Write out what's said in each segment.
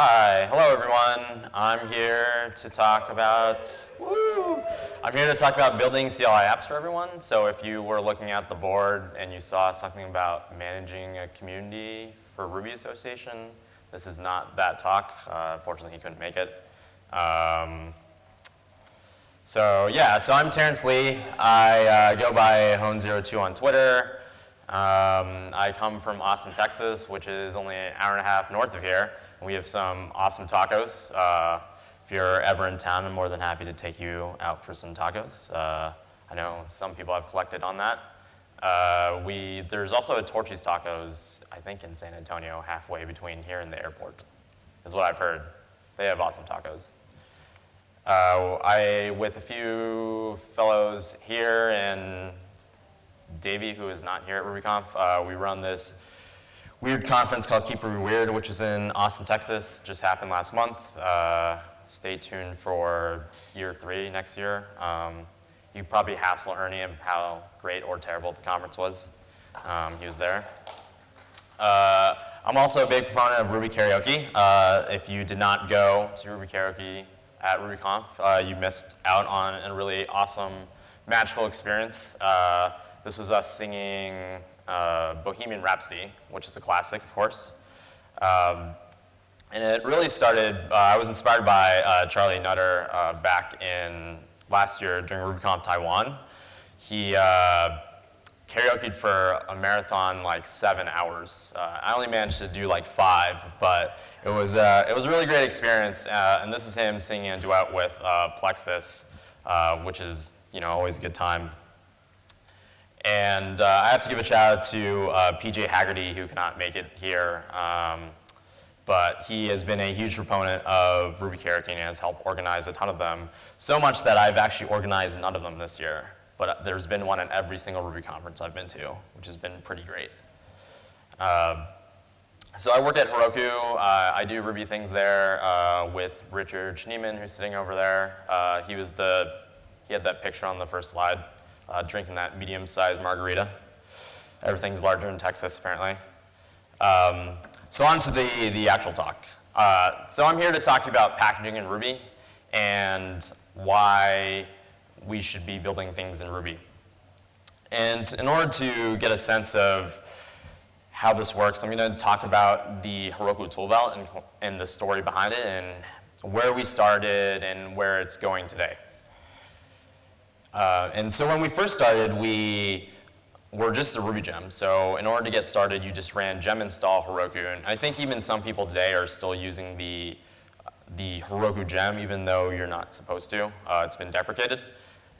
Hi, hello everyone. I'm here to talk about, woo! I'm here to talk about building CLI apps for everyone. So if you were looking at the board and you saw something about managing a community for Ruby Association, this is not that talk. Uh, fortunately, he couldn't make it. Um, so yeah, so I'm Terence Lee. I uh, go by Hone02 on Twitter. Um, I come from Austin, Texas, which is only an hour and a half north of here. We have some awesome tacos. Uh, if you're ever in town, I'm more than happy to take you out for some tacos. Uh, I know some people have collected on that. Uh, we, there's also a Torchy's Tacos, I think in San Antonio, halfway between here and the airport, is what I've heard. They have awesome tacos. Uh, I, with a few fellows here and Davey, who is not here at RubyConf. Uh, we run this weird conference called Keep Ruby Weird, which is in Austin, Texas. Just happened last month. Uh, stay tuned for year three next year. Um, you probably hassle Ernie of how great or terrible the conference was. Um, he was there. Uh, I'm also a big proponent of Ruby Karaoke. Uh, if you did not go to Ruby Karaoke at RubyConf, uh, you missed out on a really awesome, magical experience. Uh, this was us singing uh, Bohemian Rhapsody, which is a classic, of course. Um, and it really started, uh, I was inspired by uh, Charlie Nutter uh, back in last year during RubyConf Taiwan. He uh, karaokeed for a marathon like seven hours. Uh, I only managed to do like five, but it was, it was a really great experience. and this is him singing a duet with Plexus, which is you know, always a good time. And uh, I have to give a shout out to uh, PJ Hagerty, who cannot make it here. Um, but he has been a huge proponent of Ruby Karaoke and has helped organize a ton of them. So much that I've actually organized none of them this year. But there's been one at every single Ruby conference I've been to, which has been pretty great. Uh, so I work at Heroku. Uh, I do Ruby things there uh, with Richard Schneeman, who's sitting over there. Uh, he was the, he had that picture on the first slide uh, drinking that medium-sized margarita. Everything's larger in Texas, apparently. Um, so on to the, the actual talk. Uh, so I'm here to talk to you about packaging in Ruby and why we should be building things in Ruby. And in order to get a sense of how this works, I'm going to talk about the Heroku toolbelt and, and the story behind it and where we started and where it's going today. Uh, and so when we first started, we were just a Ruby gem. So in order to get started, you just ran gem install Heroku. And I think even some people today are still using the, the Heroku gem, even though you're not supposed to. Uh, it's been deprecated.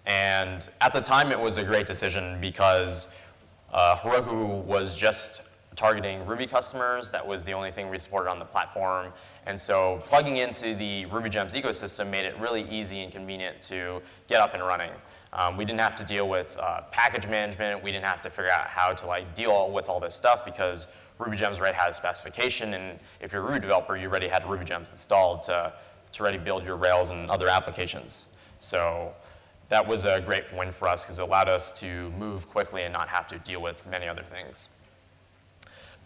And at the time, it was a great decision because uh, Heroku was just targeting Ruby customers. That was the only thing we supported on the platform. And so plugging into the Ruby Gems ecosystem made it really easy and convenient to get up and running. Um, we didn't have to deal with uh, package management. We didn't have to figure out how to like deal with all this stuff because Ruby Gems already had a specification, and if you're a Ruby developer, you already had Ruby Gems installed to, to already build your Rails and other applications. So that was a great win for us because it allowed us to move quickly and not have to deal with many other things.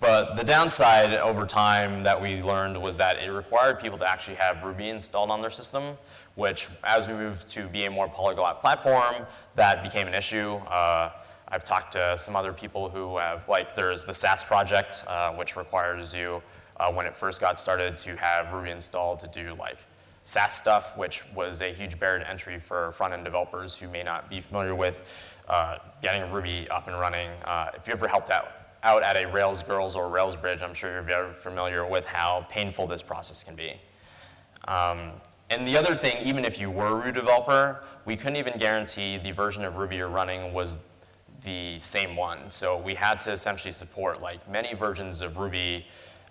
But the downside over time that we learned was that it required people to actually have Ruby installed on their system, which as we moved to be a more polyglot platform, that became an issue. Uh, I've talked to some other people who have, like there's the Sass project, uh, which requires you, uh, when it first got started, to have Ruby installed to do like Sass stuff, which was a huge barrier to entry for front-end developers who may not be familiar with uh, getting Ruby up and running. Uh, if you ever helped out, out at a Rails Girls or Rails Bridge, I'm sure you're very familiar with how painful this process can be. Um, and the other thing, even if you were a Ruby developer, we couldn't even guarantee the version of Ruby you're running was the same one. So we had to essentially support like many versions of Ruby.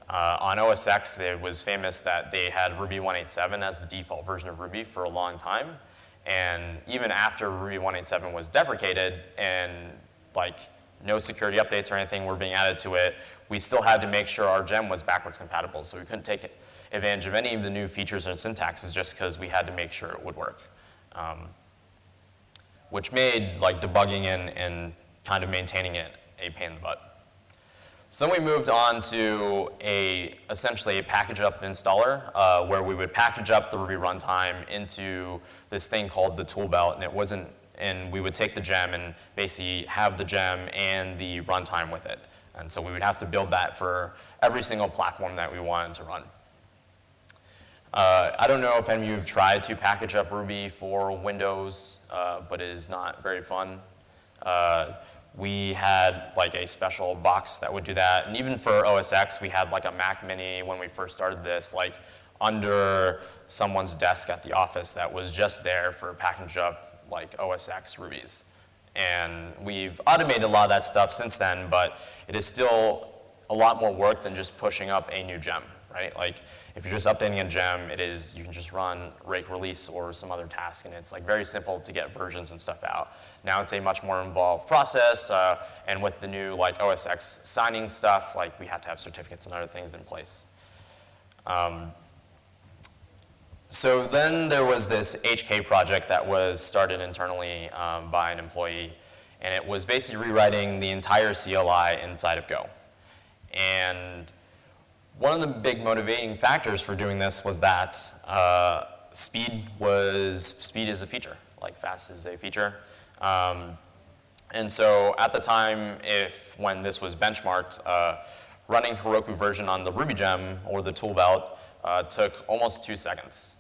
Uh, on OS X, it was famous that they had Ruby 187 as the default version of Ruby for a long time. And even after Ruby 187 was deprecated and like no security updates or anything were being added to it, we still had to make sure our gem was backwards compatible. So we couldn't take advantage of any of the new features and syntaxes just because we had to make sure it would work. Um, which made like debugging and, and kind of maintaining it a pain in the butt. So then we moved on to a, essentially a package up installer, uh, where we would package up the Ruby runtime into this thing called the tool belt, and it wasn't, and we would take the gem and basically have the gem and the runtime with it. And so we would have to build that for every single platform that we wanted to run. Uh, I don't know if any of you have tried to package up Ruby for Windows, uh, but it is not very fun. Uh, we had like a special box that would do that. And even for OS X, we had like a Mac Mini when we first started this, like under someone's desk at the office that was just there for package up like OS X Rubies. And we've automated a lot of that stuff since then, but it is still a lot more work than just pushing up a new gem, right? Like if you're just updating a gem, it is, you can just run rake release or some other task, and it's like very simple to get versions and stuff out. Now it's a much more involved process, uh, and with the new like OS X signing stuff, like we have to have certificates and other things in place. Um, so then there was this HK project that was started internally um, by an employee, and it was basically rewriting the entire CLI inside of Go. And one of the big motivating factors for doing this was that uh, speed was, speed is a feature, like fast is a feature. Um, and so at the time, if when this was benchmarked, uh, running Heroku version on the Ruby gem or the tool belt uh, took almost two seconds.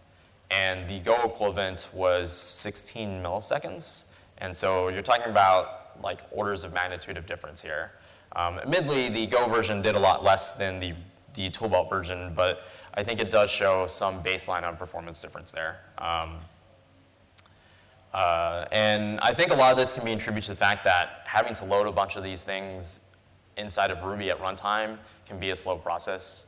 And the Go equivalent was 16 milliseconds. And so you're talking about like orders of magnitude of difference here. Um, admittedly, the Go version did a lot less than the, the tool belt version, but I think it does show some baseline on performance difference there. Um, uh, and I think a lot of this can be attributed to the fact that having to load a bunch of these things inside of Ruby at runtime can be a slow process.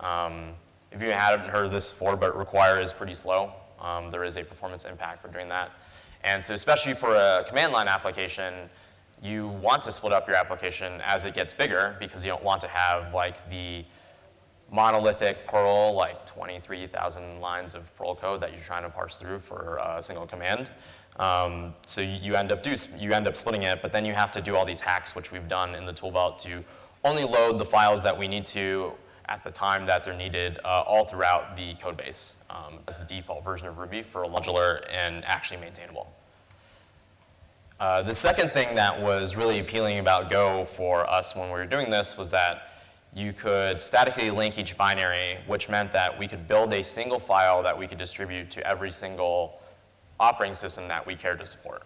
Um, if you haven't heard of this before, but require is pretty slow. Um, there is a performance impact for doing that. And so especially for a command line application, you want to split up your application as it gets bigger because you don't want to have like the monolithic Perl, like 23,000 lines of Perl code that you're trying to parse through for a single command. Um, so you, you, end up do, you end up splitting it, but then you have to do all these hacks, which we've done in the toolbelt to only load the files that we need to at the time that they're needed uh, all throughout the code base um, as the default version of Ruby for modular and actually maintainable. Uh, the second thing that was really appealing about Go for us when we were doing this was that you could statically link each binary, which meant that we could build a single file that we could distribute to every single operating system that we cared to support.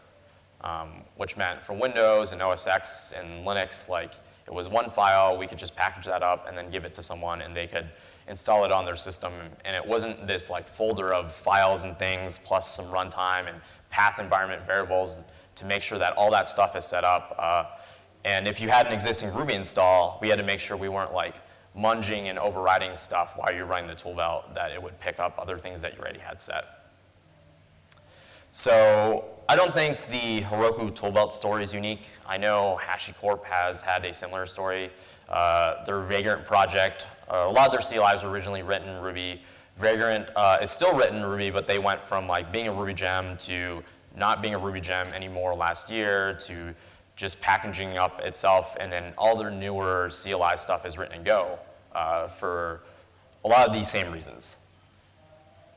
Um, which meant for Windows and OS X and Linux, like it was one file, we could just package that up and then give it to someone and they could install it on their system. And it wasn't this like folder of files and things plus some runtime and path environment variables to make sure that all that stuff is set up. Uh, and if you had an existing Ruby install, we had to make sure we weren't like munging and overriding stuff while you're running the tool belt, that it would pick up other things that you already had set. So I don't think the Heroku toolbelt story is unique. I know HashiCorp has had a similar story. Uh, their Vagrant project, uh, a lot of their CLIs were originally written in Ruby. Vagrant uh, is still written in Ruby, but they went from like being a Ruby gem to not being a Ruby gem anymore last year to just packaging up itself, and then all their newer CLI stuff is written in Go uh, for a lot of these same reasons.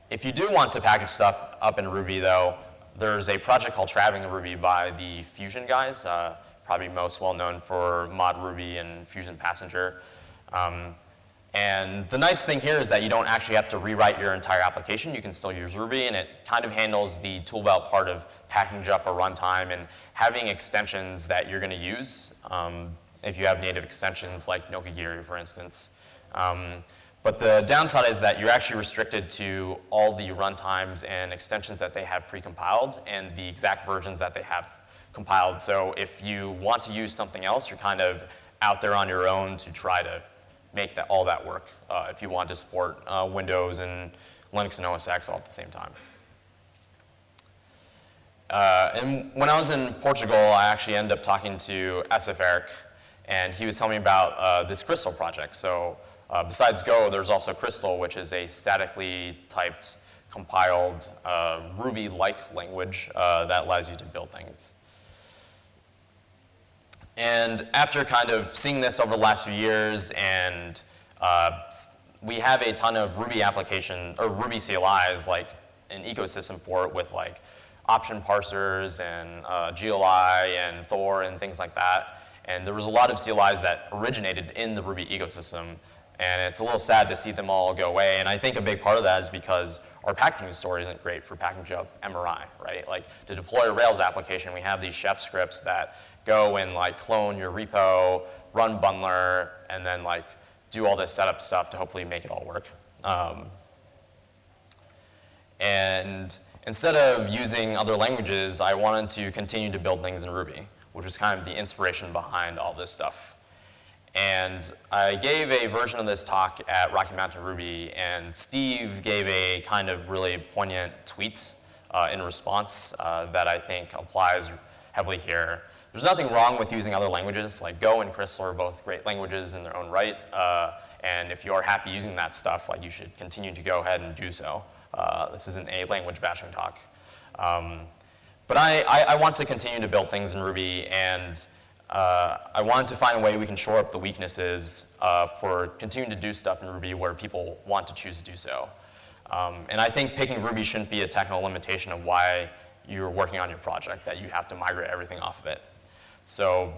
If you do want to package stuff up in Ruby, though, there's a project called Traveling Ruby by the Phusion guys, uh, probably most well known for Mod Ruby and Phusion Passenger. Um, and the nice thing here is that you don't actually have to rewrite your entire application. You can still use Ruby, and it kind of handles the toolbelt part of packaging up a runtime and having extensions that you're going to use. Um, if you have native extensions like Nokogiri, for instance. Um, but the downside is that you're actually restricted to all the runtimes and extensions that they have precompiled and the exact versions that they have compiled. So if you want to use something else, you're kind of out there on your own to try to make that, all that work uh, if you want to support uh, Windows and Linux and OS X all at the same time. Uh, and when I was in Portugal, I actually ended up talking to SF Eric, and he was telling me about uh, this Crystal project. So uh, besides Go, there's also Crystal, which is a statically typed, compiled uh, Ruby-like language that allows you to build things. And after kind of seeing this over the last few years and uh, we have a ton of Ruby application or Ruby CLIs, like an ecosystem for it with like option parsers and uh, GLI and Thor and things like that. And there was a lot of CLIs that originated in the Ruby ecosystem. And it's a little sad to see them all go away. And I think a big part of that is because our packaging story isn't great for packaging up MRI, right? Like to deploy a Rails application, we have these chef scripts that go and like clone your repo, run bundler, and then like do all this setup stuff to hopefully make it all work. Um, and instead of using other languages, I wanted to continue to build things in Ruby, which was kind of the inspiration behind all this stuff. And I gave a version of this talk at Rocky Mountain Ruby, and Steve gave a kind of really poignant tweet uh, in response uh, that I think applies heavily here. There's nothing wrong with using other languages, like Go and Crystal are both great languages in their own right. Uh, and if you're happy using that stuff, like you should continue to go ahead and do so. Uh, this isn't a language bashing talk. Um, but I, I, I, want to continue to build things in Ruby, and uh, I wanted to find a way we can shore up the weaknesses uh, for continuing to do stuff in Ruby where people want to choose to do so. Um, and I think picking Ruby shouldn't be a technical limitation of why you're working on your project, that you have to migrate everything off of it. So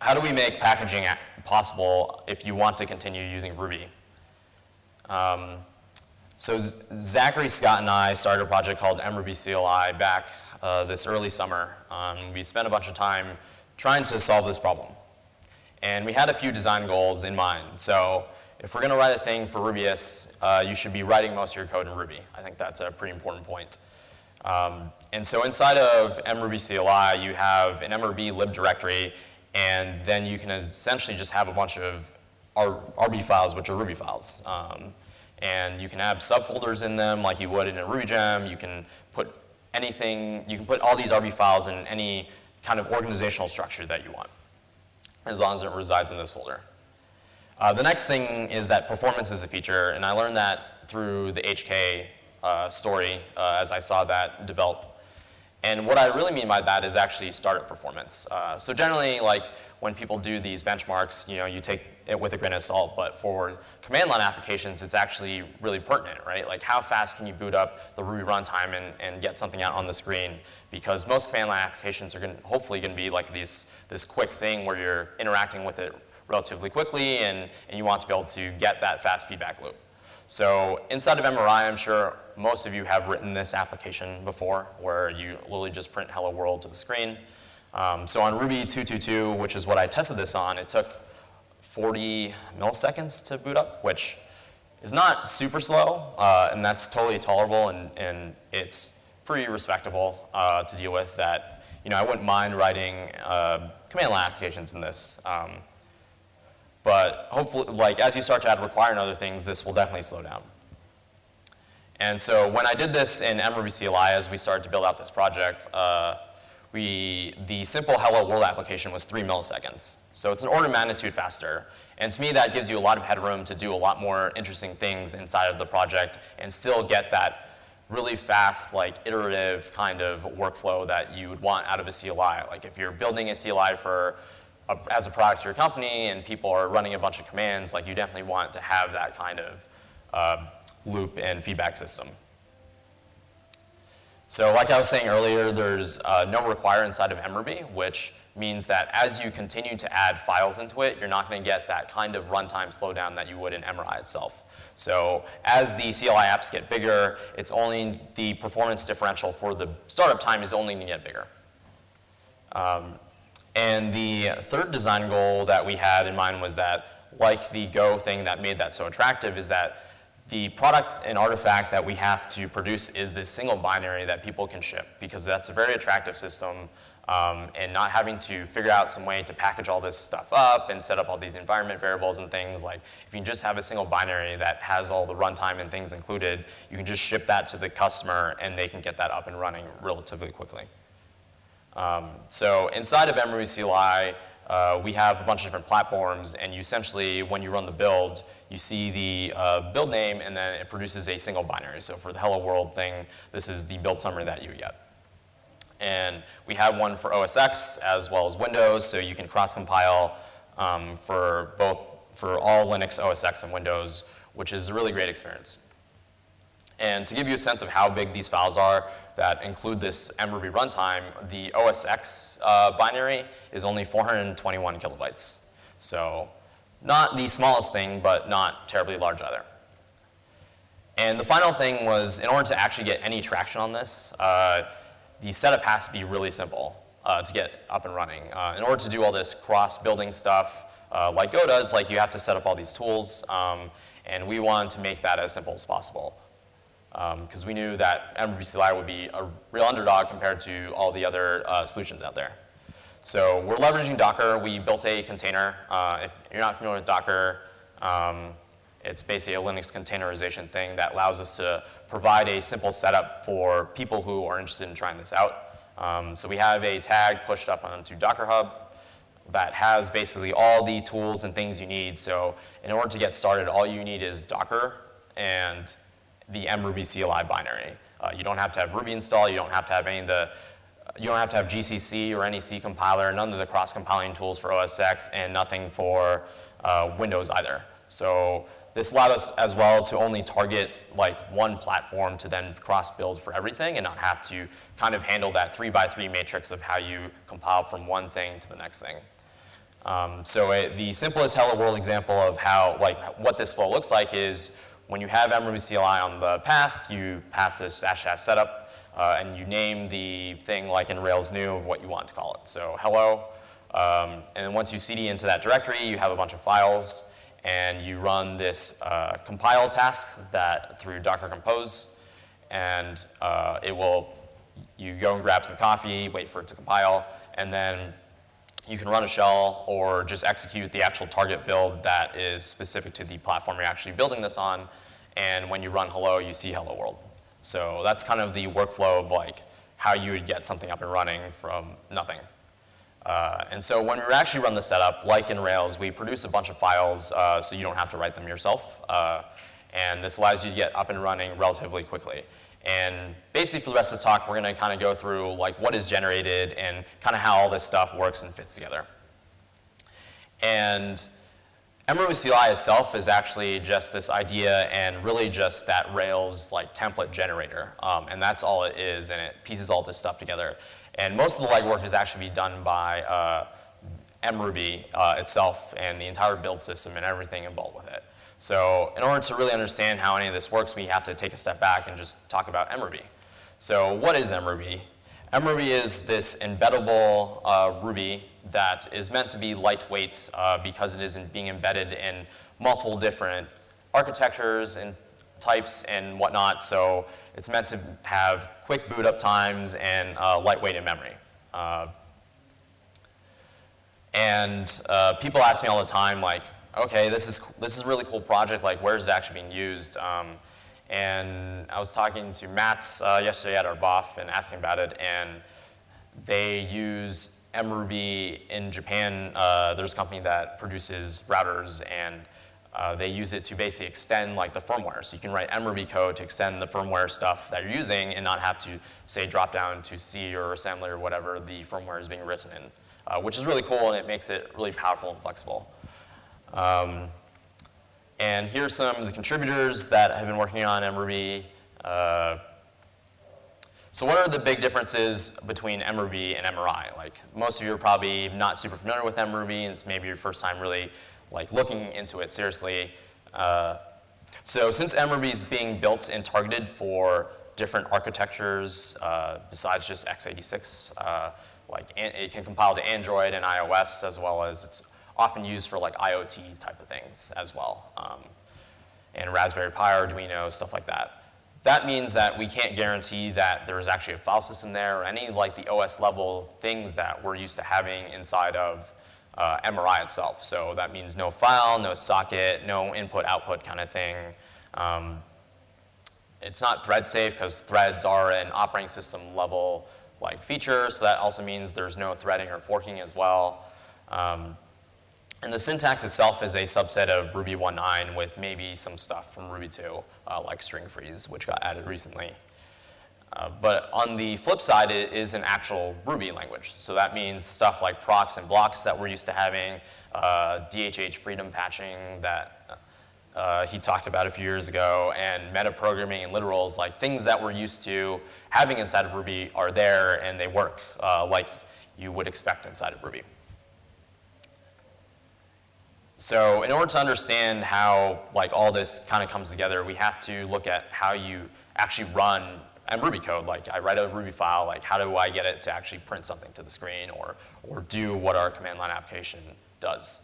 how do we make packaging possible if you want to continue using Ruby? Um, so Zachary, Scott, and I started a project called mruby CLI back uh, this early summer. Um, we spent a bunch of time trying to solve this problem. And we had a few design goals in mind. So if we're going to write a thing for Rubyists, uh, you should be writing most of your code in Ruby. I think that's a pretty important point. Um, and so inside of mruby CLI, you have an mruby lib directory, and then you can essentially just have a bunch of RB files, which are Ruby files. Um, and you can have subfolders in them like you would in a Ruby gem. You can put anything, you can put all these RB files in any kind of organizational structure that you want, as long as it resides in this folder. Uh, the next thing is that performance is a feature, and I learned that through the HK uh, story uh, as I saw that develop. And what I really mean by that is actually startup performance. Uh, so generally, like when people do these benchmarks, you know, you take it with a grain of salt, but for command line applications, it's actually really pertinent, right? Like how fast can you boot up the Ruby runtime and, and get something out on the screen? Because most command line applications are gonna, hopefully gonna be like this, this quick thing where you're interacting with it relatively quickly and, and you want to be able to get that fast feedback loop. So inside of MRI, I'm sure most of you have written this application before where you literally just print hello world to the screen. Um, so on Ruby 222, which is what I tested this on, it took 40 milliseconds to boot up, which is not super slow, uh, and that's totally tolerable, and, and it's pretty respectable uh, to deal with that. You know, I wouldn't mind writing uh, command line applications in this. Um, but hopefully, like as you start to add require and other things, this will definitely slow down. And so when I did this in mruby CLI as we started to build out this project, uh, we, the simple hello world application was three milliseconds. So it's an order of magnitude faster. And to me, that gives you a lot of headroom to do a lot more interesting things inside of the project and still get that really fast, like iterative kind of workflow that you would want out of a CLI. Like if you're building a CLI for a, as a product to your company and people are running a bunch of commands, like you definitely want to have that kind of uh, loop and feedback system. So like I was saying earlier, there's uh, no require inside of mruby, which means that as you continue to add files into it, you're not going to get that kind of runtime slowdown that you would in MRI itself. So as the CLI apps get bigger, it's only the performance differential for the startup time is only going to get bigger. Um, and the third design goal that we had in mind was that, like the Go thing that made that so attractive, is that the product and artifact that we have to produce is this single binary that people can ship because that's a very attractive system um, and not having to figure out some way to package all this stuff up and set up all these environment variables and things like if you just have a single binary that has all the runtime and things included, you can just ship that to the customer and they can get that up and running relatively quickly. Um, so inside of mruby CLI, uh, we have a bunch of different platforms, and you essentially, when you run the build, you see the uh, build name, and then it produces a single binary. So for the hello world thing, this is the build summary that you get. And we have one for OS X as well as Windows, so you can cross-compile um, for both, for all Linux, OS X, and Windows, which is a really great experience. And to give you a sense of how big these files are that include this mruby runtime, the OS X uh, binary is only 421 kilobytes. So not the smallest thing, but not terribly large either. And the final thing was, in order to actually get any traction on this, uh, the setup has to be really simple uh, to get up and running. Uh, in order to do all this cross-building stuff, uh, like Go does, like you have to set up all these tools, um, and we wanted to make that as simple as possible. Because um, we knew that CLI would be a real underdog compared to all the other uh, solutions out there. So we're leveraging Docker. We built a container. Uh, if you're not familiar with Docker, um, it's basically a Linux containerization thing that allows us to provide a simple setup for people who are interested in trying this out. Um, so we have a tag pushed up onto Docker Hub that has basically all the tools and things you need. So in order to get started, all you need is Docker and the mruby CLI binary. Uh, you don't have to have Ruby install. You don't have to have any of the you don't have to have GCC or any C compiler, none of the cross-compiling tools for OS X, and nothing for uh, Windows either. So this allowed us as well to only target like one platform to then cross-build for everything and not have to kind of handle that three by three matrix of how you compile from one thing to the next thing. Um, so it, the simplest Hello World example of how, like, what this flow looks like is when you have mruby CLI on the path, you pass this dash dash setup, uh, and you name the thing like in Rails new of what you want to call it. So hello, um, and then once you cd into that directory, you have a bunch of files and you run this uh, compile task that through Docker Compose, and uh, it will, you go and grab some coffee, wait for it to compile, and then you can run a shell or just execute the actual target build that is specific to the platform you're actually building this on, and when you run hello, you see hello world. So that's kind of the workflow of like how you would get something up and running from nothing. Uh, and so when we actually run the setup, like in Rails, we produce a bunch of files uh, so you don't have to write them yourself. Uh, and this allows you to get up and running relatively quickly. And basically for the rest of the talk, we're going to kind of go through like what is generated and kind of how all this stuff works and fits together. And mruby CLI itself is actually just this idea and really just that Rails like template generator. Um, and that's all it is, and it pieces all this stuff together. And most of the legwork is actually done by uh, mruby uh, itself and the entire build system and everything involved with it. So in order to really understand how any of this works, we have to take a step back and just talk about mruby. So what is mruby? mruby is this embeddable uh, Ruby that is meant to be lightweight uh, because it is in being embedded in multiple different architectures and types and whatnot. So it's meant to have quick boot up times and uh, lightweight in memory. Uh, and uh, people ask me all the time, like, okay, this is, this is a really cool project, like, where is it actually being used? Um, and I was talking to Mats uh, yesterday at our BOF and asking about it, and they use mruby in Japan. Uh, there's a company that produces routers and uh, they use it to basically extend like the firmware. So you can write mruby code to extend the firmware stuff that you're using and not have to, say, drop down to C or assembly or whatever the firmware is being written in, uh, which is really cool and it makes it really powerful and flexible. Um, and here's some of the contributors that have been working on mruby. So what are the big differences between mruby and MRI? Like most of you are probably not super familiar with mruby and it's maybe your first time really like looking into it seriously. Uh, so since mruby is being built and targeted for different architectures uh, besides just x86, uh, like it can compile to Android and iOS as well as it's often used for like IoT type of things as well. Um, and Raspberry Pi, Arduino, stuff like that. That means that we can't guarantee that there is actually a file system there or any like the OS level things that we're used to having inside of uh, MRI itself. So that means no file, no socket, no input-output kind of thing. Um, it's not thread safe because threads are an operating system level like feature, so that also means there's no threading or forking as well. Um, and the syntax itself is a subset of Ruby 1.9 with maybe some stuff from Ruby 2, uh, like string freeze, which got added recently. Uh, but on the flip side, it is an actual Ruby language. So that means stuff like procs and blocks that we're used to having, uh, DHH freedom patching that uh, he talked about a few years ago, and metaprogramming and literals, like things that we're used to having inside of Ruby are there and they work uh, like you would expect inside of Ruby. So in order to understand how like all this kind of comes together, we have to look at how you actually run mruby code. Like I write a Ruby file, like how do I get it to actually print something to the screen or, or do what our command line application does.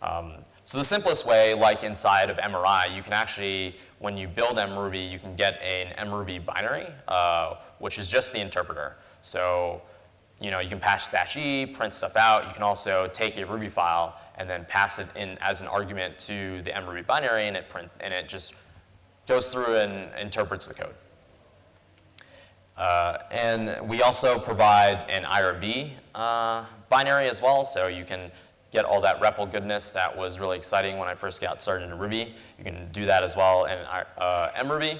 Um, so the simplest way, like inside of MRI, you can actually, when you build mruby, you can get an mruby binary, uh, which is just the interpreter. So, you know, you can patch dash E, print stuff out. You can also take a Ruby file and then pass it in as an argument to the mruby binary, and it print and it just goes through and interprets the code. Uh, and we also provide an IRB uh, binary as well, so you can get all that REPL goodness that was really exciting when I first got started in Ruby. You can do that as well in uh, mruby.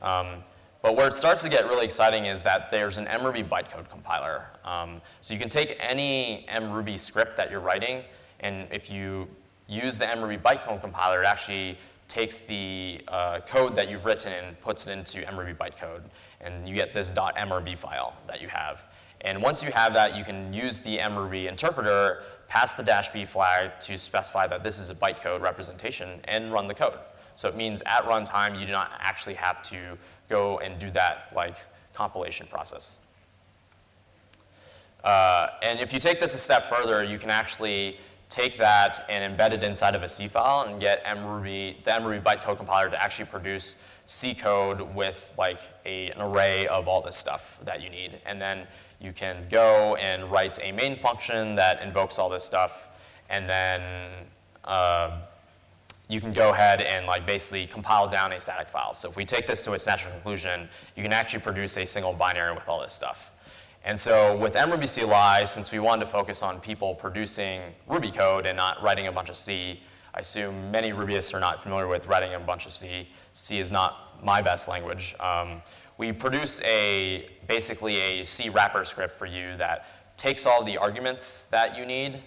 Um, but where it starts to get really exciting is that there's an mruby bytecode compiler. Um, so you can take any mruby script that you're writing, and if you use the mruby bytecode compiler, it actually takes the uh, code that you've written and puts it into mruby bytecode. And you get this .mrb file that you have. And once you have that, you can use the mruby interpreter pass the dash B flag to specify that this is a bytecode representation and run the code. So it means at runtime, you do not actually have to go and do that like compilation process. Uh, and if you take this a step further, you can actually take that and embed it inside of a C file and get mruby, the mruby bytecode compiler to actually produce C code with like a, an array of all this stuff that you need. And then you can go and write a main function that invokes all this stuff, and then uh, you can go ahead and like basically compile down a static file. So if we take this to its natural conclusion, you can actually produce a single binary with all this stuff. And so with mruby CLI, since we wanted to focus on people producing Ruby code and not writing a bunch of C, I assume many Rubyists are not familiar with writing a bunch of C. C is not my best language. Um, we produce a, basically a C wrapper script for you that takes all the arguments that you need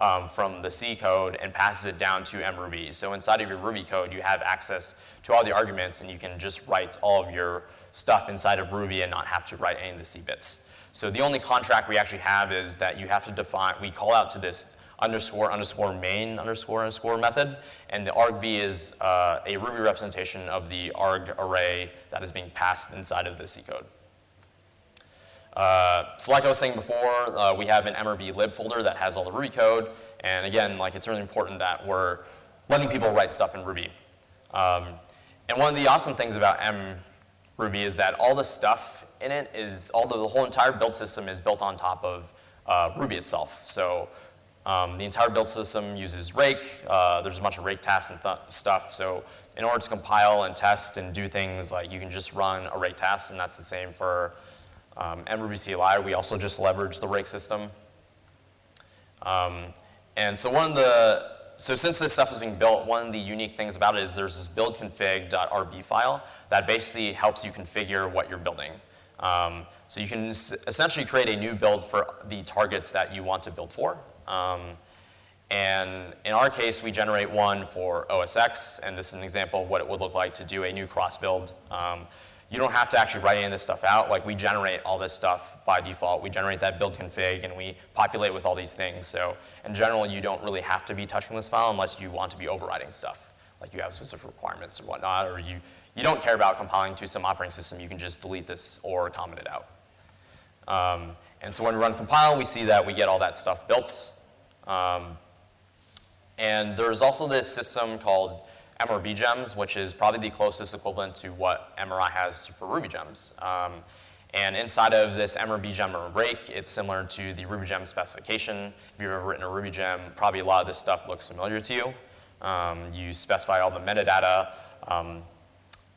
um, from the C code and passes it down to mruby. So inside of your Ruby code, you have access to all the arguments and you can just write all of your stuff inside of Ruby and not have to write any of the C bits. So the only contract we actually have is that you have to define, we call out to this underscore underscore main underscore underscore method. And the argv is uh, a Ruby representation of the arg array that is being passed inside of the C code. Uh, so like I was saying before, uh, we have an MRB lib folder that has all the Ruby code. And again, like it's really important that we're letting people write stuff in Ruby. Um, and one of the awesome things about mruby is that all the stuff in it is, all the, the whole entire build system is built on top of uh, Ruby itself. So um, the entire build system uses Rake. Uh, there's a bunch of Rake tasks and stuff. So in order to compile and test and do things, like you can just run a Rake task, and that's the same for um, mruby CLI. We also just leverage the Rake system. Um, and so one of the, so since this stuff is being built, one of the unique things about it is there's this buildconfig.rb file that basically helps you configure what you're building. Um, so you can essentially create a new build for the targets that you want to build for. Um, and in our case, we generate one for OSX, and this is an example of what it would look like to do a new cross build. Um, you don't have to actually write any of this stuff out. Like we generate all this stuff by default. We generate that build config and we populate with all these things. So in general, you don't really have to be touching this file unless you want to be overriding stuff. Like you have specific requirements or whatnot, or you, you don't care about compiling to some operating system. You can just delete this or comment it out. Um, and so when we run compile, we see that we get all that stuff built. Um, and there's also this system called MRB gems, which is probably the closest equivalent to what MRI has for Ruby gems. Um, and inside of this MRB gem or rake, it's similar to the Ruby gem specification. If you've ever written a Ruby gem, probably a lot of this stuff looks familiar to you. Um, you specify all the metadata. Um,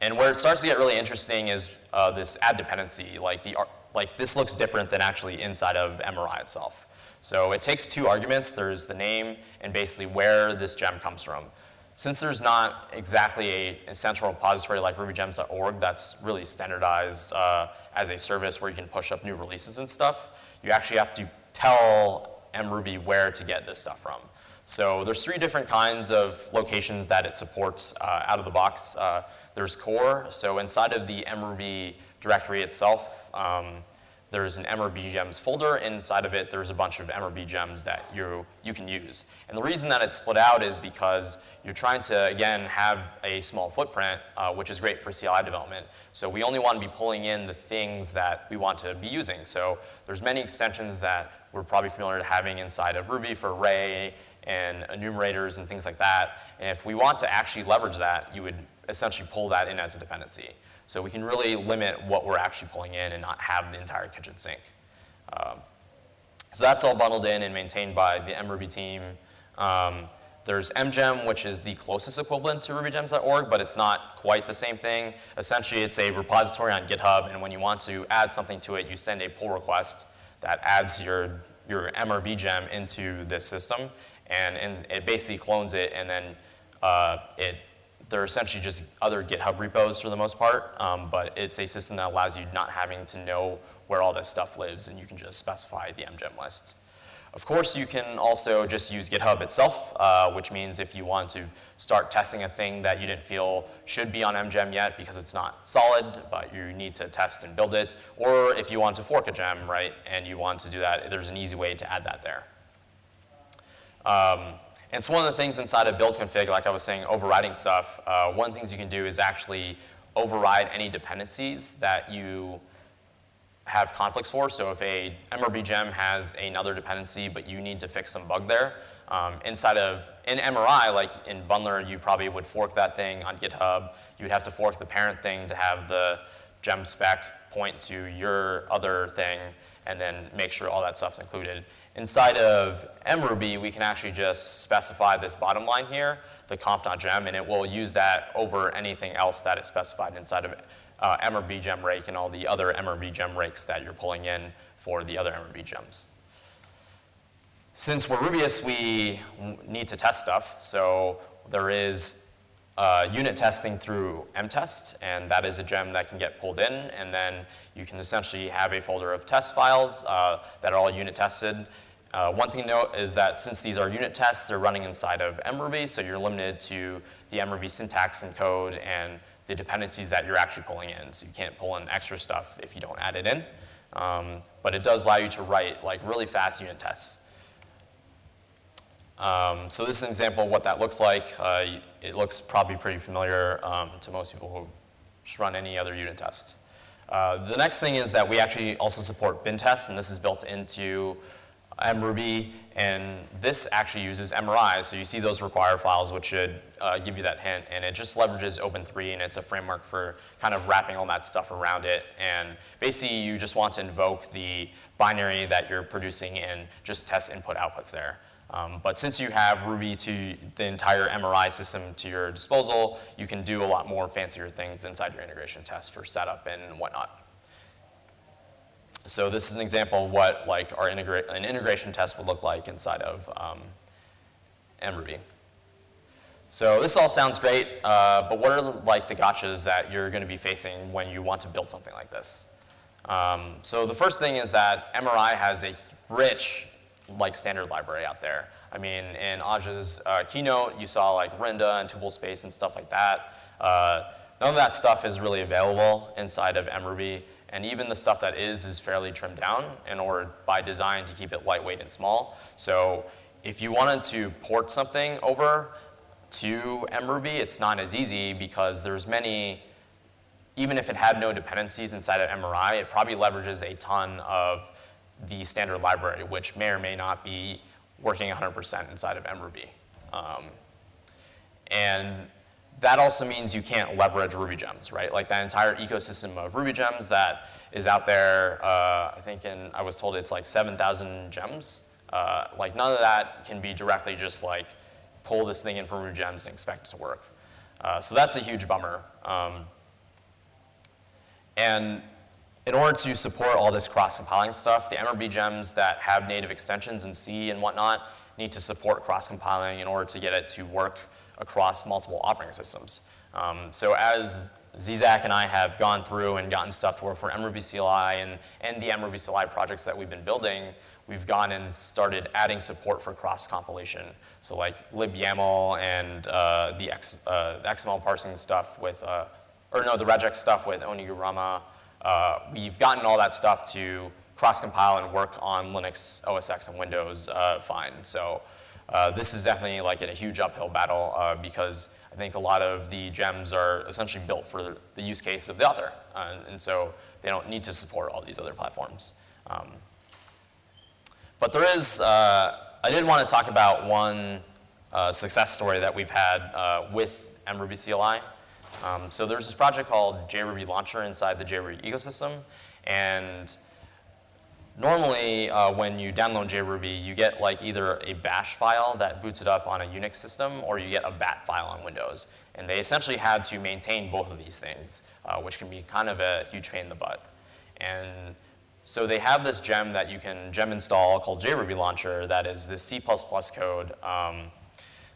and where it starts to get really interesting is uh, this add dependency. Like, the, like this looks different than actually inside of MRI itself. So it takes two arguments. There's the name and basically where this gem comes from. since there's not exactly a, a central repository like rubygems.org that's really standardized uh, as a service where you can push up new releases and stuff, you actually have to tell mruby where to get this stuff from. So there's three different kinds of locations that it supports uh, out of the box. Uh, there's core, so inside of the mruby directory itself, um, there's an MRB gems folder. Inside of it, there's a bunch of MRB gems that you, you can use. And the reason that it's split out is because you're trying to, again, have a small footprint, uh, which is great for CLI development. So we only want to be pulling in the things that we want to be using. So there's many extensions that we're probably familiar to having inside of Ruby for array and enumerators and things like that. And if we want to actually leverage that, you would essentially pull that in as a dependency. So we can really limit what we're actually pulling in and not have the entire kitchen sink. Um, so that's all bundled in and maintained by the mruby team. Um, there's mgem, which is the closest equivalent to rubygems.org, but it's not quite the same thing. Essentially, it's a repository on GitHub, and when you want to add something to it, you send a pull request that adds your, your MRB gem into this system, and, and it basically clones it, and then uh, it they're essentially just other GitHub repos for the most part, um, but it's a system that allows you not having to know where all this stuff lives, and you can just specify the mgem list. Of course, you can also just use GitHub itself, uh, which means if you want to start testing a thing that you didn't feel should be on MGem yet because it's not solid, but you need to test and build it, or if you want to fork a gem, right, and you want to do that, there's an easy way to add that there. Um, and so one of the things inside of build config, like I was saying, overriding stuff, uh, one of the things you can do is actually override any dependencies that you have conflicts for. So if a MRB gem has another dependency, but you need to fix some bug there, um, inside of, in MRI, like in Bundler, you probably would fork that thing on GitHub. You would have to fork the parent thing to have the gem spec point to your other thing and then make sure all that stuff's included. Inside of mruby, we can actually just specify this bottom line here, the conf.gem, and it will use that over anything else that is specified inside of uh, MRB gem rake and all the other MRB gem rakes that you're pulling in for the other MRB gems. Since we're Rubyists, we need to test stuff. So there is uh, unit testing through mtest, and that is a gem that can get pulled in, and then you can essentially have a folder of test files uh, that are all unit tested. Uh, one thing to note is that since these are unit tests, they're running inside of mruby, so you're limited to the mruby syntax and code and the dependencies that you're actually pulling in. So you can't pull in extra stuff if you don't add it in. Um, but it does allow you to write like really fast unit tests. Um, so this is an example of what that looks like. Uh, it looks probably pretty familiar um, to most people who just run any other unit test. Uh, the next thing is that we actually also support bin tests, and this is built into mruby, and this actually uses MRI. So you see those require files, which should uh, give you that hint, and it just leverages Open3, and it's a framework for kind of wrapping all that stuff around it. And basically, you just want to invoke the binary that you're producing and just test input outputs there. Um, but since you have Ruby to the entire MRI system to your disposal, you can do a lot more fancier things inside your integration test for setup and whatnot. So this is an example of what like our integra an integration test would look like inside of um, mruby. So this all sounds great, uh, but what are the, like the gotchas that you're going to be facing when you want to build something like this? Um, so the first thing is that MRI has a rich like standard library out there. I mean, in Aja's uh, keynote, you saw like Rinda and tuple-space and stuff like that. Uh, none of that stuff is really available inside of mruby, and even the stuff that is is fairly trimmed down in order by design to keep it lightweight and small. So if you wanted to port something over to mruby, it's not as easy because there's many, even if it had no dependencies inside of MRI, it probably leverages a ton of the standard library, which may or may not be working 100% inside of mruby. Um, and that also means you can't leverage Ruby gems, right? Like that entire ecosystem of Ruby gems that is out there, uh, I think in, I was told it's like 7,000 gems. Uh, like none of that can be directly just like pull this thing in from Ruby gems and expect it to work. Uh, so that's a huge bummer. Um, and in order to support all this cross-compiling stuff, the MRB gems that have native extensions in C and whatnot need to support cross-compiling in order to get it to work across multiple operating systems. Um, so as Zzak and I have gone through and gotten stuff to work for MRuby CLI and, and the MRuby CLI projects that we've been building, we've gone and started adding support for cross-compilation. So like libyaml and uh, the X, uh, XML parsing stuff with, uh, or no, the regex stuff with Oniguruma. Uh, we've gotten all that stuff to cross-compile and work on Linux, OS X, and Windows uh, fine. So uh, this is definitely like in a huge uphill battle because I think a lot of the gems are essentially built for the use case of the author. and, and so they don't need to support all these other platforms. Um, but there is, uh, I did want to talk about one uh, success story that we've had uh, with MRuby CLI. Um, so there's this project called JRuby Launcher inside the JRuby ecosystem. And normally uh, when you download JRuby, you get like either a bash file that boots it up on a Unix system or you get a bat file on Windows. And they essentially had to maintain both of these things, uh, which can be kind of a huge pain in the butt. And so they have this gem that you can gem install called JRuby Launcher that is this C++ code um,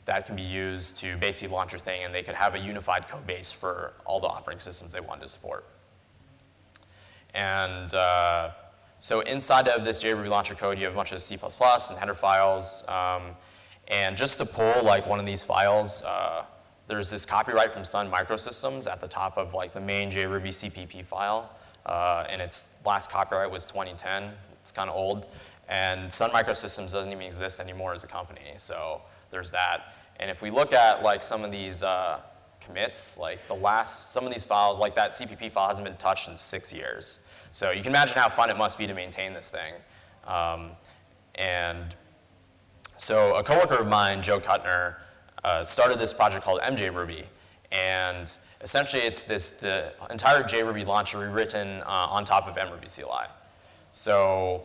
that can be used to basically launch your thing and they could have a unified code base for all the operating systems they wanted to support. And uh, so inside of this JRuby Launcher code, you have a bunch of C++ and header files. Um, and just to pull like one of these files, uh, there's this copyright from Sun Microsystems at the top of like the main JRuby CPP file uh, and its last copyright was 2010. It's kind of old. And Sun Microsystems doesn't even exist anymore as a company, so there's that. And if we look at like some of these uh, commits, like the last, some of these files, like that CPP file hasn't been touched in six years. So you can imagine how fun it must be to maintain this thing. Um, and so a coworker of mine, Joe Kutner, uh, started this project called MJRuby. And essentially it's this, the entire JRuby launcher rewritten uh, on top of MRuby CLI. So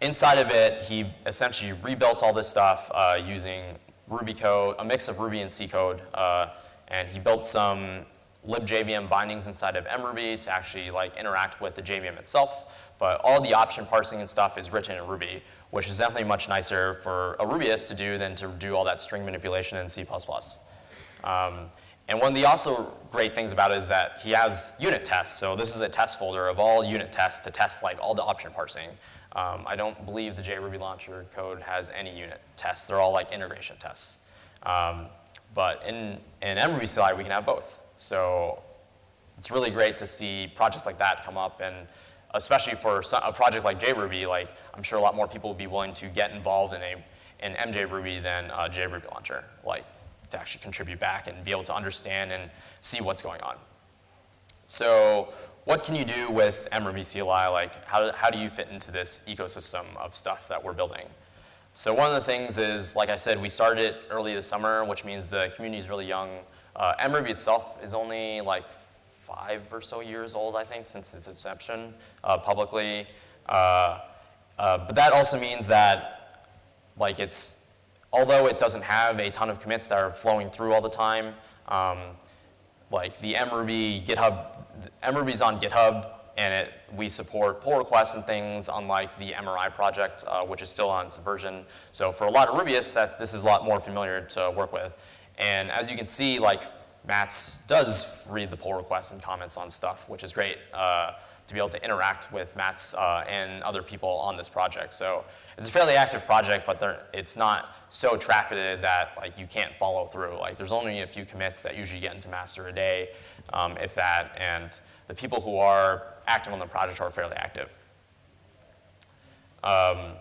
inside of it, he essentially rebuilt all this stuff uh, using Ruby code, a mix of Ruby and C code, uh, and he built some libjvm bindings inside of MRuby to actually like interact with the JVM itself. But all the option parsing and stuff is written in Ruby, which is definitely much nicer for a Rubyist to do than to do all that string manipulation in C++. Um, and one of the also great things about it is that he has unit tests. So this is a test folder of all unit tests to test like all the option parsing. Um, I don't believe the JRuby launcher code has any unit tests. They're all like integration tests. Um, but in, in MRuby we can have both. So it's really great to see projects like that come up and especially for a project like JRuby, like I'm sure a lot more people will be willing to get involved in a in MJRuby than uh, JRuby launcher. Like to actually contribute back and be able to understand and see what's going on. So what can you do with MRuby CLI? Like how, how do you fit into this ecosystem of stuff that we're building? So one of the things is, like I said, we started it early this summer, which means the community is really young. Uh, itself is only like five or so years old, I think, since its inception uh, publicly. Uh, uh but that also means that like it's although it doesn't have a ton of commits that are flowing through all the time, um, like the MRuby GitHub, MRuby's on GitHub, and it, we support pull requests and things unlike the MRI project, uh, which is still on Subversion. So for a lot of Rubyists, that this is a lot more familiar to work with. And as you can see, like Mats does read the pull requests and comments on stuff, which is great uh, to be able to interact with Mats uh, and other people on this project. So it's a fairly active project, but it's not so trafficked that like you can't follow through. Like there's only a few commits that usually get into master a day, um, if that, and the people who are active on the project are fairly active. Um,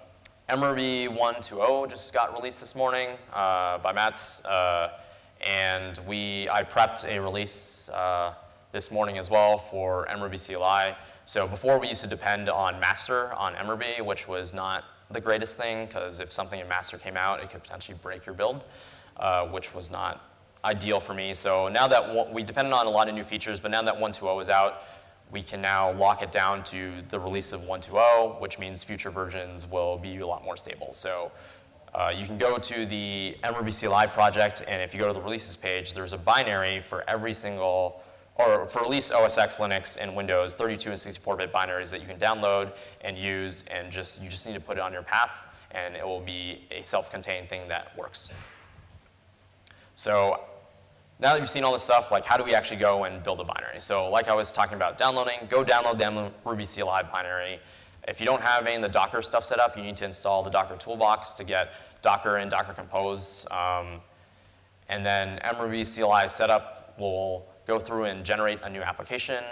MRuby 1.2.0 just got released this morning uh, by Mats, uh, and we I prepped a release uh, this morning as well for MRuby CLI. So before we used to depend on master on MRB, which was not the greatest thing because if something in master came out, it could potentially break your build, uh, which was not ideal for me. So now that we depended on a lot of new features, but now that 1.2.0 is out, we can now lock it down to the release of 1.2.0, which means future versions will be a lot more stable. So uh, you can go to the MRuby CLI project, and if you go to the releases page, there's a binary for every single or for at least OS X, Linux, and Windows, 32 and 64-bit binaries that you can download and use, and just you just need to put it on your path, and it will be a self-contained thing that works. So now that you've seen all this stuff, like how do we actually go and build a binary? So like I was talking about downloading, go download the Ruby CLI binary. If you don't have any of the Docker stuff set up, you need to install the Docker toolbox to get Docker and Docker Compose. Um, and then mruby CLI setup will go through and generate a new application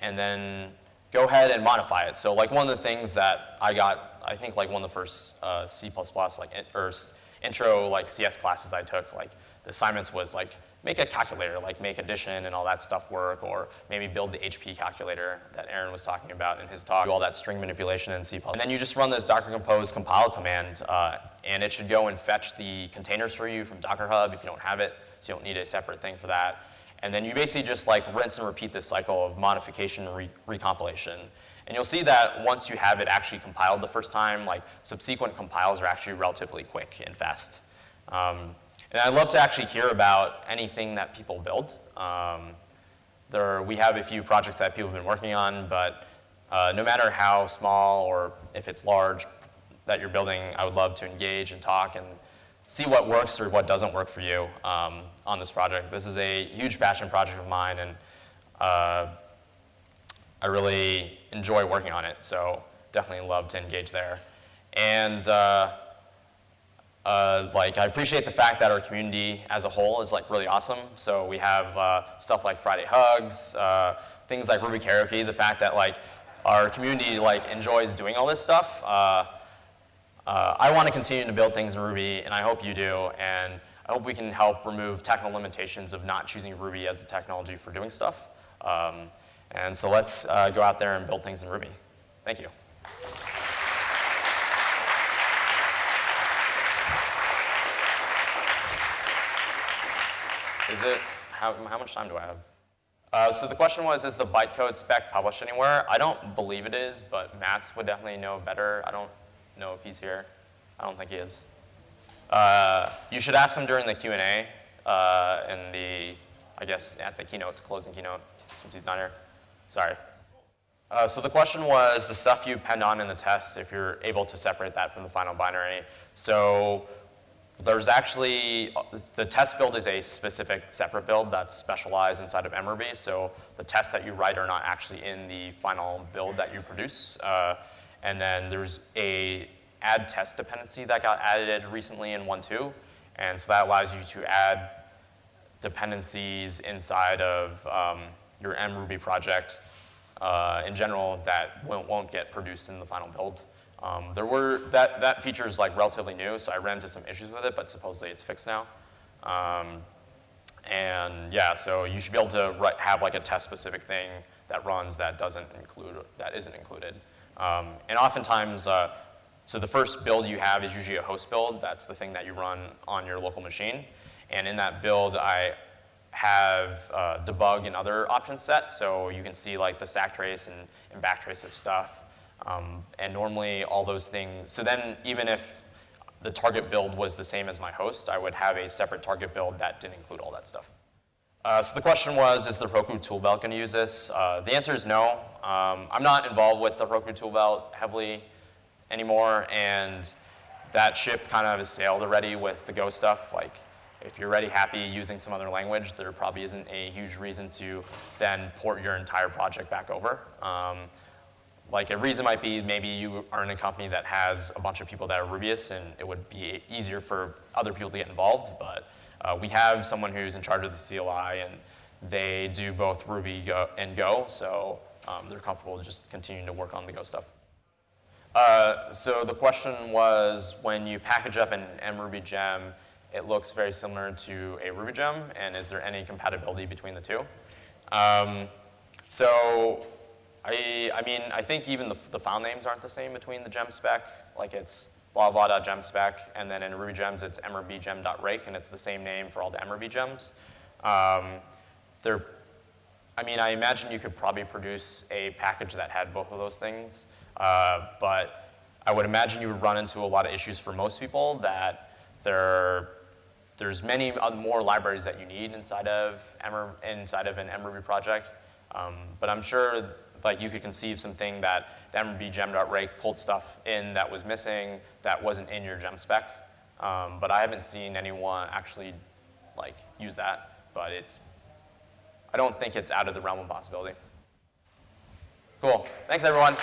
and then go ahead and modify it. So like one of the things that I got, I think like one of the first uh, C++ like, or intro like CS classes I took, like the assignments was like make a calculator, like make addition and all that stuff work, or maybe build the HP calculator that Aaron was talking about in his talk, do all that string manipulation in C++. And then you just run this docker compose compile command, uh, and it should go and fetch the containers for you from Docker Hub if you don't have it, so you don't need a separate thing for that. And then you basically just like rinse and repeat this cycle of modification and re recompilation. And you'll see that once you have it actually compiled the first time, like subsequent compiles are actually relatively quick and fast. Um, and I'd love to actually hear about anything that people build. Um, there, we have a few projects that people have been working on, but uh, no matter how small or if it's large that you're building, I would love to engage and talk and see what works or what doesn't work for you um, on this project. This is a huge passion project of mine, and uh, I really enjoy working on it, so definitely love to engage there. And uh, uh, like I appreciate the fact that our community as a whole is like really awesome. So we have uh, stuff like Friday Hugs, uh, things like Ruby Karaoke, the fact that like our community like enjoys doing all this stuff. Uh, uh, I want to continue to build things in Ruby, and I hope you do. And I hope we can help remove technical limitations of not choosing Ruby as the technology for doing stuff. Um, and so let's go out there and build things in Ruby. Thank you. Is it, how, how much time do I have? Uh, so the question was, is the bytecode spec published anywhere? I don't believe it is, but Mats would definitely know better. I don't know if he's here. I don't think he is. Uh, you should ask him during the Q&A uh, in the, I guess, at the keynote, closing keynote, since he's not here. Sorry. Uh, so the question was the stuff you append on in the test, if you're able to separate that from the final binary. So there's actually, the test build is a specific separate build that's specialized inside of MRuby, so the tests that you write are not actually in the final build that you produce. Uh, and then there's a add test dependency that got added recently in 1.2, and so that allows you to add dependencies inside of um, your MRuby project uh, in general that won't, won't get produced in the final build. Um, there were, that, that feature is like relatively new, so I ran into some issues with it, but supposedly it's fixed now. Um, and yeah, so you should be able to write, have like a test specific thing that runs that doesn't include, that isn't included. Um, and oftentimes, uh, so the first build you have is usually a host build. That's the thing that you run on your local machine. And in that build, I have uh, debug and other options set. So you can see like the stack trace and, and backtrace of stuff. Um, and normally all those things, so then even if the target build was the same as my host, I would have a separate target build that didn't include all that stuff. Uh, so the question was, is the Heroku toolbelt going to use this? Uh, the answer is no. Um, I'm not involved with the Heroku toolbelt heavily anymore, and that ship kind of has sailed already with the Go stuff. Like, if you're already happy using some other language, there probably isn't a huge reason to then port your entire project back over. Um, like a reason might be maybe you are in a company that has a bunch of people that are Rubyists and it would be easier for other people to get involved, but uh, we have someone who's in charge of the CLI and they do both Ruby Go and Go, so um, they're comfortable just continuing to work on the Go stuff. Uh, so the question was, when you package up an mruby gem, it looks very similar to a Ruby gem, and is there any compatibility between the two? Um, so I, I mean, I think even the, the file names aren't the same between the gem spec. Like it's blah blah gem spec, and then in Ruby gems it's mrbgem.rake, and it's the same name for all the mruby gems. Um, they're, I mean, I imagine you could probably produce a package that had both of those things, uh, but I would imagine you would run into a lot of issues for most people that there, there's many more libraries that you need inside of, inside of an mruby project. Um, but I'm sure like you could conceive something that the MRuby gem.rake pulled stuff in that was missing that wasn't in your gem spec. Um, but I haven't seen anyone actually like use that. but it's, I don't think it's out of the realm of possibility. Cool. Thanks, everyone.